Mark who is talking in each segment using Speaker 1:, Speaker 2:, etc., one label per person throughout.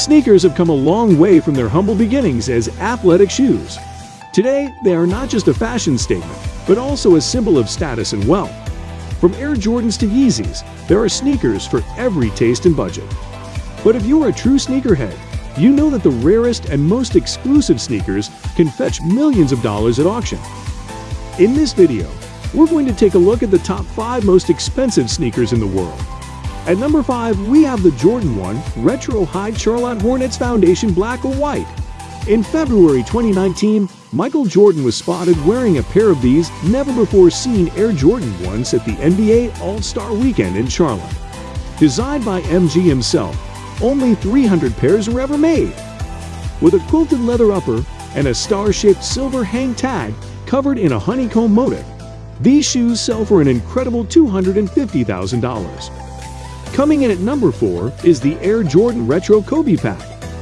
Speaker 1: Sneakers have come a long way from their humble beginnings as athletic shoes. Today, they are not just a fashion statement, but also a symbol of status and wealth. From Air Jordans to Yeezys, there are sneakers for every taste and budget. But if you're a true sneakerhead, you know that the rarest and most exclusive sneakers can fetch millions of dollars at auction. In this video, we're going to take a look at the top 5 most expensive sneakers in the world. At number 5, we have the Jordan 1 Retro High Charlotte Hornets Foundation Black or White. In February 2019, Michael Jordan was spotted wearing a pair of these never-before-seen Air Jordan 1s at the NBA All-Star Weekend in Charlotte. Designed by MG himself, only 300 pairs were ever made. With a quilted leather upper and a star-shaped silver hang tag covered in a honeycomb motif, these shoes sell for an incredible $250,000. Coming in at number 4 is the Air Jordan Retro Kobe Pack,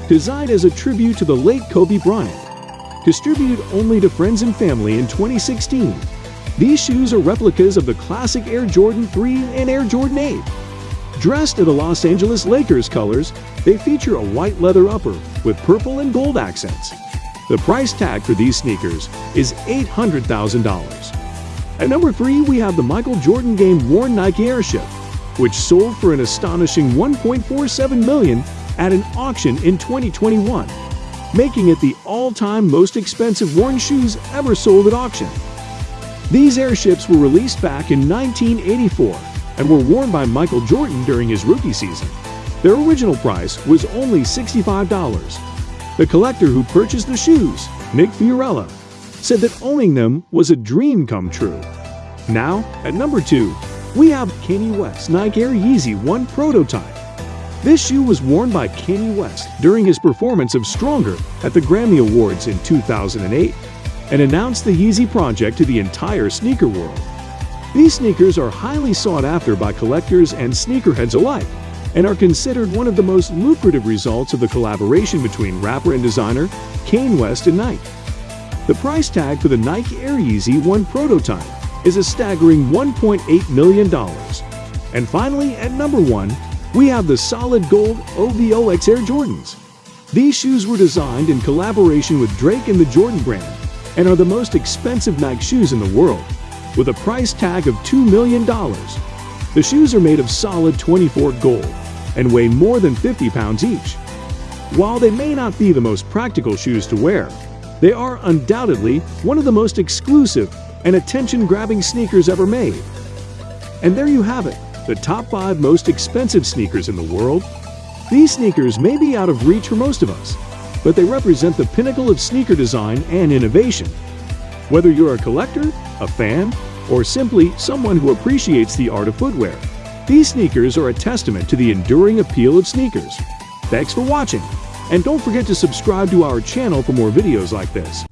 Speaker 1: designed as a tribute to the late Kobe Bryant. Distributed only to friends and family in 2016, these shoes are replicas of the classic Air Jordan 3 and Air Jordan 8. Dressed in the Los Angeles Lakers colors, they feature a white leather upper with purple and gold accents. The price tag for these sneakers is $800,000. At number 3, we have the Michael Jordan game worn Nike Airship which sold for an astonishing 1.47 million at an auction in 2021, making it the all-time most expensive worn shoes ever sold at auction. These airships were released back in 1984 and were worn by Michael Jordan during his rookie season. Their original price was only $65. The collector who purchased the shoes, Nick Fiorella, said that owning them was a dream come true. Now, at number 2, we have Kanye West's Nike Air Yeezy 1 prototype. This shoe was worn by Kanye West during his performance of Stronger at the Grammy Awards in 2008 and announced the Yeezy project to the entire sneaker world. These sneakers are highly sought after by collectors and sneakerheads alike and are considered one of the most lucrative results of the collaboration between rapper and designer Kanye West and Nike. The price tag for the Nike Air Yeezy 1 prototype is a staggering $1.8 million. And finally, at number one, we have the solid gold OVOX Air Jordans. These shoes were designed in collaboration with Drake and the Jordan brand and are the most expensive Nike shoes in the world, with a price tag of $2 million. The shoes are made of solid 24 gold and weigh more than 50 pounds each. While they may not be the most practical shoes to wear, they are undoubtedly one of the most exclusive and attention-grabbing sneakers ever made. And there you have it, the top 5 most expensive sneakers in the world. These sneakers may be out of reach for most of us, but they represent the pinnacle of sneaker design and innovation. Whether you're a collector, a fan, or simply someone who appreciates the art of footwear, these sneakers are a testament to the enduring appeal of sneakers. Thanks for watching, and don't forget to subscribe to our channel for more videos like this.